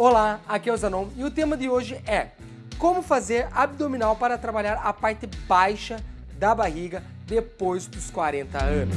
Olá, aqui é o Zanon e o tema de hoje é como fazer abdominal para trabalhar a parte baixa da barriga depois dos 40 anos.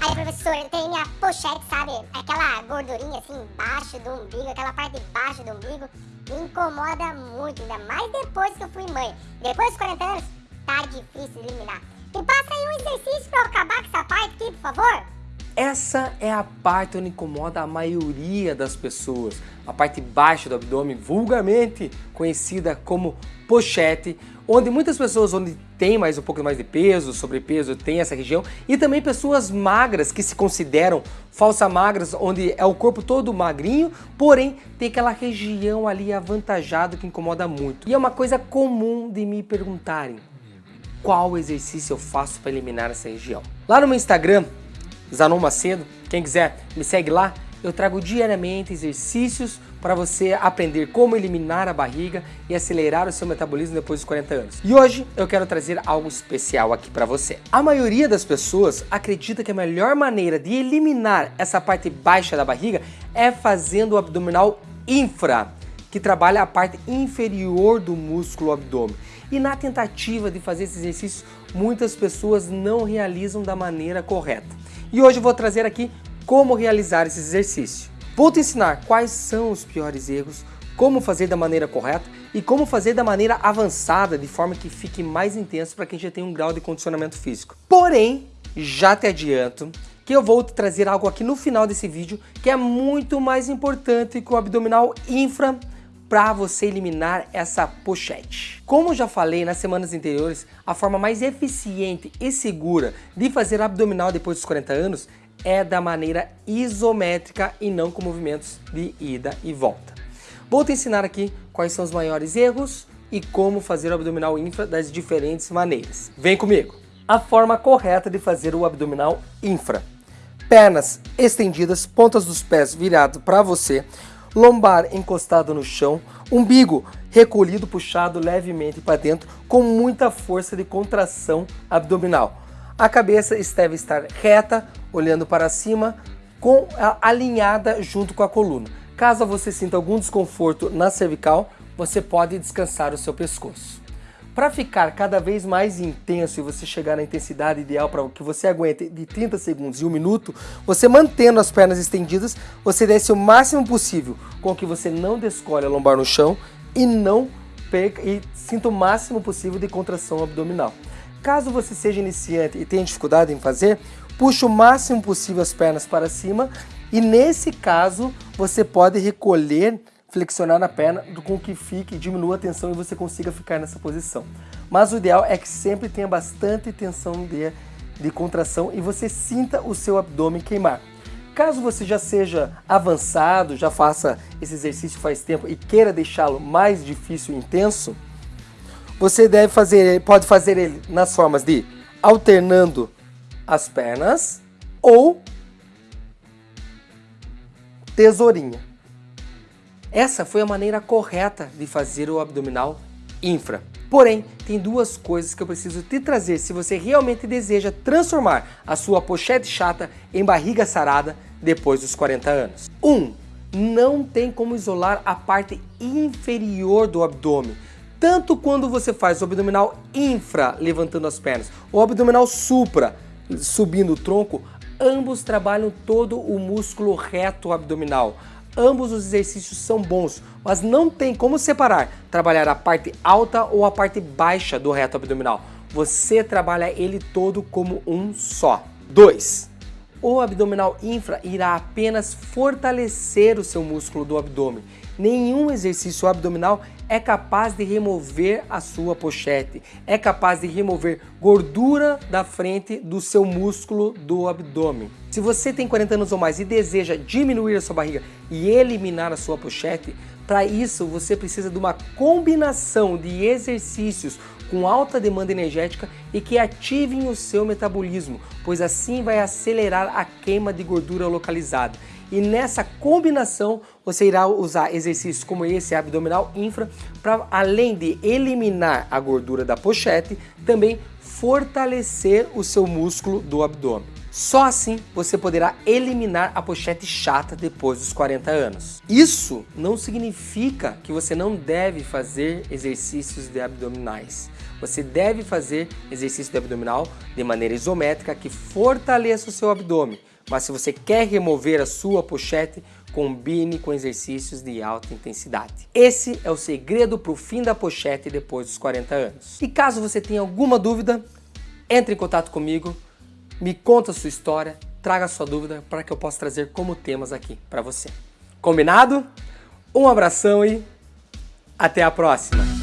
Aí, professor, tenho minha pochete, sabe? Aquela gordurinha assim embaixo do umbigo, aquela parte de baixo do umbigo, me incomoda muito, ainda mais depois que eu fui mãe. Depois dos 40 anos, tá difícil eliminar. Me passa aí um exercício pra eu acabar com essa parte aqui, por favor. Essa é a parte onde incomoda a maioria das pessoas, a parte baixa do abdômen, vulgarmente conhecida como pochete, onde muitas pessoas onde tem mais um pouco mais de peso, sobrepeso, tem essa região, e também pessoas magras que se consideram falsa magras, onde é o corpo todo magrinho, porém tem aquela região ali avantajada que incomoda muito. E é uma coisa comum de me perguntarem, qual exercício eu faço para eliminar essa região? Lá no meu Instagram, Zanon Macedo. Quem quiser me segue lá. Eu trago diariamente exercícios para você aprender como eliminar a barriga e acelerar o seu metabolismo depois dos 40 anos. E hoje eu quero trazer algo especial aqui para você. A maioria das pessoas acredita que a melhor maneira de eliminar essa parte baixa da barriga é fazendo o abdominal infra, que trabalha a parte inferior do músculo abdômen. E na tentativa de fazer esse exercício, muitas pessoas não realizam da maneira correta. E hoje eu vou trazer aqui como realizar esse exercício. Vou te ensinar quais são os piores erros, como fazer da maneira correta e como fazer da maneira avançada, de forma que fique mais intenso para quem já tem um grau de condicionamento físico. Porém, já te adianto que eu vou te trazer algo aqui no final desse vídeo que é muito mais importante que o abdominal infra para você eliminar essa pochete. Como já falei nas semanas anteriores, a forma mais eficiente e segura de fazer abdominal depois dos 40 anos é da maneira isométrica e não com movimentos de ida e volta. Vou te ensinar aqui quais são os maiores erros e como fazer o abdominal infra das diferentes maneiras. Vem comigo! A forma correta de fazer o abdominal infra. Pernas estendidas, pontas dos pés virados para você, lombar encostado no chão, umbigo recolhido, puxado levemente para dentro, com muita força de contração abdominal. A cabeça deve estar reta, olhando para cima, com alinhada junto com a coluna. Caso você sinta algum desconforto na cervical, você pode descansar o seu pescoço. Para ficar cada vez mais intenso e você chegar na intensidade ideal para que você aguente de 30 segundos e 1 minuto, você mantendo as pernas estendidas, você desce o máximo possível com que você não descolhe a lombar no chão e não perca e sinta o máximo possível de contração abdominal. Caso você seja iniciante e tenha dificuldade em fazer, puxe o máximo possível as pernas para cima e nesse caso você pode recolher flexionar na perna com que fique, diminua a tensão e você consiga ficar nessa posição. Mas o ideal é que sempre tenha bastante tensão de, de contração e você sinta o seu abdômen queimar. Caso você já seja avançado, já faça esse exercício faz tempo e queira deixá-lo mais difícil e intenso, você deve fazer, pode fazer ele nas formas de alternando as pernas ou tesourinha. Essa foi a maneira correta de fazer o abdominal infra. Porém, tem duas coisas que eu preciso te trazer se você realmente deseja transformar a sua pochete chata em barriga sarada depois dos 40 anos. 1. Um, não tem como isolar a parte inferior do abdômen. Tanto quando você faz o abdominal infra, levantando as pernas, ou abdominal supra, subindo o tronco, ambos trabalham todo o músculo reto abdominal. Ambos os exercícios são bons, mas não tem como separar trabalhar a parte alta ou a parte baixa do reto abdominal. Você trabalha ele todo como um só. 2. O abdominal infra irá apenas fortalecer o seu músculo do abdômen. Nenhum exercício abdominal é capaz de remover a sua pochete, é capaz de remover gordura da frente do seu músculo do abdômen. Se você tem 40 anos ou mais e deseja diminuir a sua barriga e eliminar a sua pochete, para isso você precisa de uma combinação de exercícios com alta demanda energética e que ativem o seu metabolismo, pois assim vai acelerar a queima de gordura localizada. E nessa combinação você irá usar exercícios como esse abdominal infra para além de eliminar a gordura da pochete, também fortalecer o seu músculo do abdômen. Só assim você poderá eliminar a pochete chata depois dos 40 anos. Isso não significa que você não deve fazer exercícios de abdominais. Você deve fazer exercício de abdominal de maneira isométrica que fortaleça o seu abdômen. Mas se você quer remover a sua pochete, combine com exercícios de alta intensidade. Esse é o segredo para o fim da pochete depois dos 40 anos. E caso você tenha alguma dúvida, entre em contato comigo, me conta a sua história, traga a sua dúvida para que eu possa trazer como temas aqui para você. Combinado? Um abração e até a próxima!